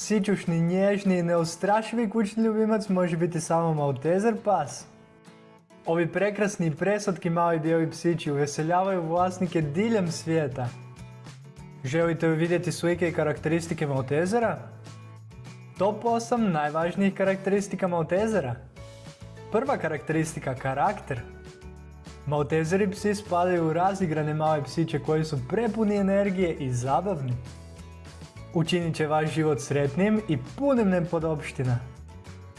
Sićušni, nježni i neustrašivi kućni ljubimac može biti samo Maltezer pas. Ovi prekrasni i preslatki mali bijeli psići uveseljavaju vlasnike diljem svijeta. Želite li vidjeti slike i karakteristike Maltezera? Top 8 najvažnijih karakteristika Maltezera. Prva karakteristika karakter. Maltezeri psi spadaju u razigrane male psiće koji su prepuni energije i zabavni. Učinit će vaš život sretnijim i punim nepodopština.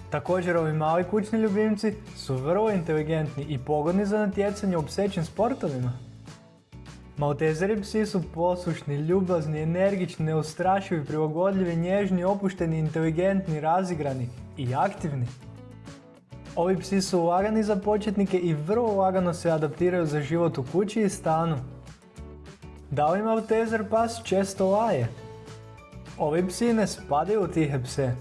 Također ovi mali kućni ljubimci su vrlo inteligentni i pogodni za natjecanje u psećim sportovima. Maltezeri psi su poslušni, ljubazni, energični, neustrašivi, prilagodljivi, nježni, opušteni, inteligentni, razigrani i aktivni. Ovi psi su lagani za početnike i vrlo lagano se adaptiraju za život u kući i stanu. Da li Maltezer pas često laje? Ovi psi ne spadaju u tihe pse.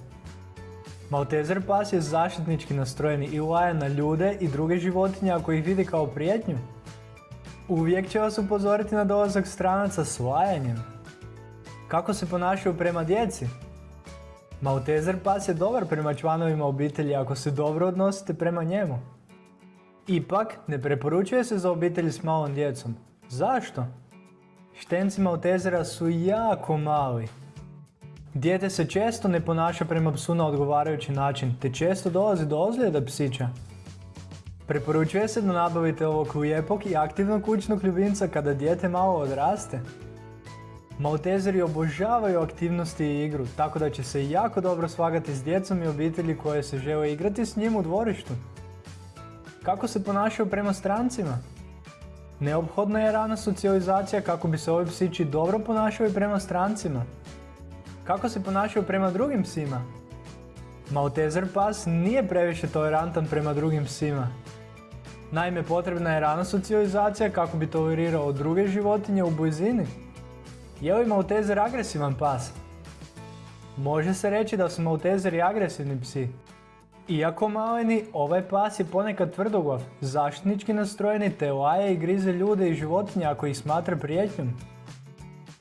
Maltezer pas je zaštitnički nastrojeni i laje na ljude i druge životinje ako ih vidi kao prijetnju. Uvijek će vas upozoriti na dolazak stranaca s lajanjem. Kako se ponašaju prema djeci? Maltezer pas je dobar prema članovima obitelji ako se dobro odnosite prema njemu. Ipak, ne preporučuje se za obitelji s malom djecom. Zašto? Štenci Maltezera su jako mali. Dijete se često ne ponaša prema psu na odgovarajući način, te često dolazi do ozljeda psića. Preporučuje se da nabavite ovog lijepog i aktivnog kućnog ljubimca kada dijete malo odraste. Maltezeri obožavaju aktivnosti i igru, tako da će se jako dobro svagati s djecom i obitelji koje se žele igrati s njim u dvorištu. Kako se ponašaju prema strancima? Neophodna je rana socijalizacija kako bi se ovi psići dobro ponašali prema strancima. Kako se ponašaju prema drugim psima? Maltezer pas nije previše tolerantan prema drugim psima. Naime, potrebna je rana socijalizacija kako bi tolerirao druge životinje u blizini. Je li Maltezer agresivan pas? Može se reći da su Maltezeri agresivni psi. Iako maleni, ovaj pas je ponekad tvrdoglav, zaštitnički nastrojeni te laje i grize ljude i životinje ako ih smatra prijetnjom.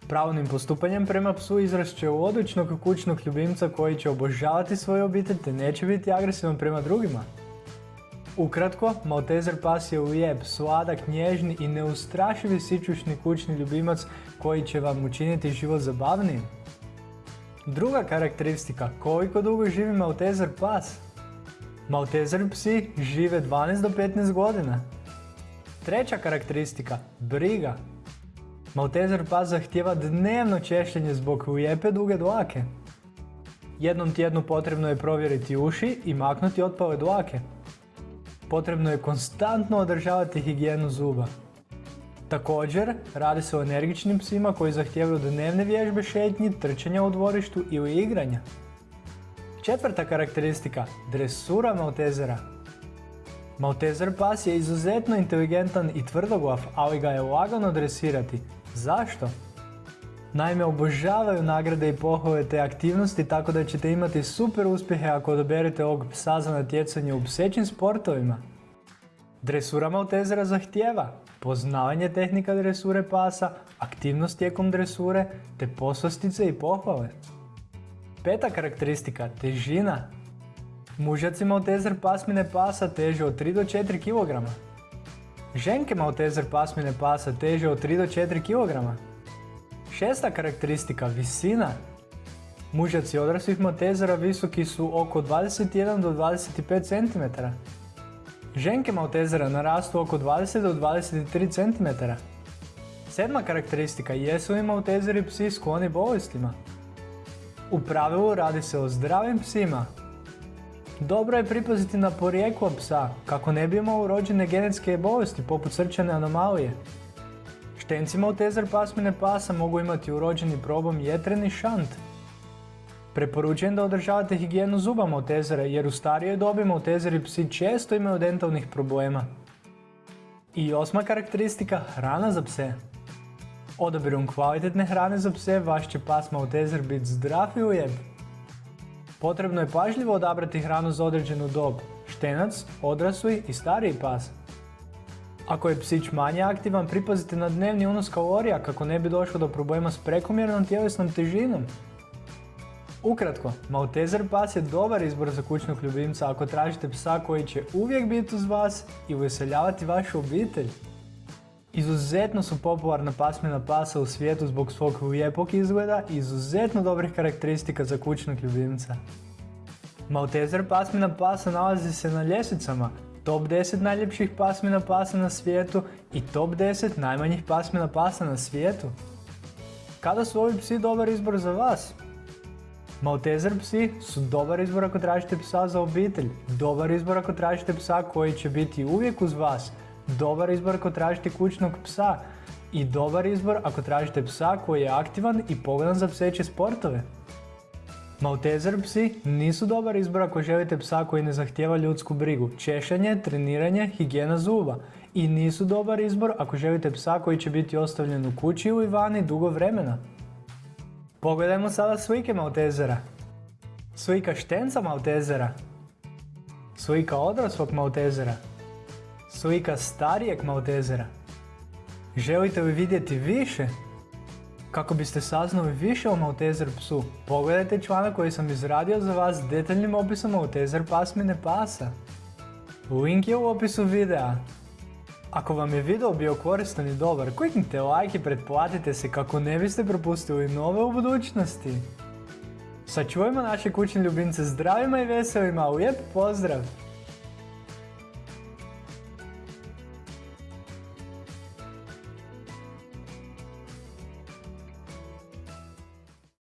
Pravilnim postupanjem prema psu izrast će u odličnog kućnog ljubimca koji će obožavati svoju obitelj te neće biti agresivan prema drugima. Ukratko, Maltezer pas je lijep, sladak, nježni i neustrašivi sičušni kućni ljubimac koji će vam učiniti život zabavnijim. Druga karakteristika, koliko dugo živi Maltezer pas? Maltezer psi žive 12 do 15 godina. Treća karakteristika, briga. Maltezer pas zahtjeva dnevno češljenje zbog lijepe duge dlake. Jednom tjednu potrebno je provjeriti uši i maknuti otpale dlake. Potrebno je konstantno održavati higijenu zuba. Također, radi se o energičnim psima koji zahtijevaju dnevne vježbe šetnji, trčanja u dvorištu ili igranja. Četvrta karakteristika, dresura Maltezera. Maltezer pas je izuzetno inteligentan i tvrdoglav, ali ga je lagano dresirati. Zašto? Naime, obožavaju nagrade i pohvale te aktivnosti tako da ćete imati super uspjehe ako odaberete ovog psa za natjecanje u psećim sportovima. Dresura Maltezera zahtjeva poznavanje tehnika dresure pasa, aktivnost tijekom dresure, te poslastice i pohvale. Peta karakteristika, težina. Mužaci Maltezer pasmine pasa teže od 3 do 4 kg. Ženke Maltezer pasmine pasa teže od 3 do 4 kg. Šesta karakteristika, visina. Mužaci odraslih Maltezera visoki su oko 21 do 25 cm. Ženke Maltezera narastu oko 20 do 23 cm. Sedma karakteristika, jesu li Maltezeri psi skloni bolestima? U pravilu radi se o zdravim psima. Dobro je pripaziti na porijeklo psa, kako ne bi imao urođene genetske bolesti poput srčane anomalije. Štenci Maltezer pasmine pasa mogu imati urođeni problem jetreni šant. Preporučujem da održavate higijenu zuba Maltezera jer u starijoj dobi Maltezeri psi često imaju dentalnih problema. I osma karakteristika, hrana za pse. Odabirom kvalitetne hrane za pse vaš će pas Maltezer biti zdrav i lijep. Potrebno je pažljivo odabrati hranu za određenu dob, štenac, odrasli i stariji pas. Ako je psić manje aktivan, pripazite na dnevni unos kalorija kako ne bi došlo do problema s prekomjernom tjelesnom težinom. Ukratko, Maltezer pas je dobar izbor za kućnog ljubimca ako tražite psa koji će uvijek biti uz vas i uveseljavati vašu obitelj. Izuzetno su popularna pasmina pasa u svijetu zbog svog lijepog izgleda i izuzetno dobrih karakteristika za kućnog ljubimca. Maltezer pasmina pasa nalazi se na ljestvicama top 10 najljepših pasmina pasa na svijetu i top 10 najmanjih pasmina pasa na svijetu. Kada su ovi psi dobar izbor za vas? Maltezer psi su dobar izbor ako tražite psa za obitelj, dobar izbor ako tražite psa koji će biti uvijek uz vas, dobar izbor ako tražite kućnog psa i dobar izbor ako tražite psa koji je aktivan i pogodan za pseće sportove. Maltezer psi nisu dobar izbor ako želite psa koji ne zahtjeva ljudsku brigu, češanje, treniranje, higijena zuba. I nisu dobar izbor ako želite psa koji će biti ostavljen u kući ili vani dugo vremena. Pogledajmo sada slike Maltezera. Slika štenca Maltezera. Slika odraslog Maltezera. Slika starijeg Maltezera. Želite li vidjeti više? Kako biste saznali više o Maltezer psu, pogledajte članak koji sam izradio za vas detaljnim opisom Maltezer pasmine pasa. Link je u opisu videa. Ako vam je video bio koristan i dobar, kliknite like i pretplatite se kako ne biste propustili nove u budućnosti. Sačuvajmo naše kućne ljubimce zdravima i veselima, lijep pozdrav!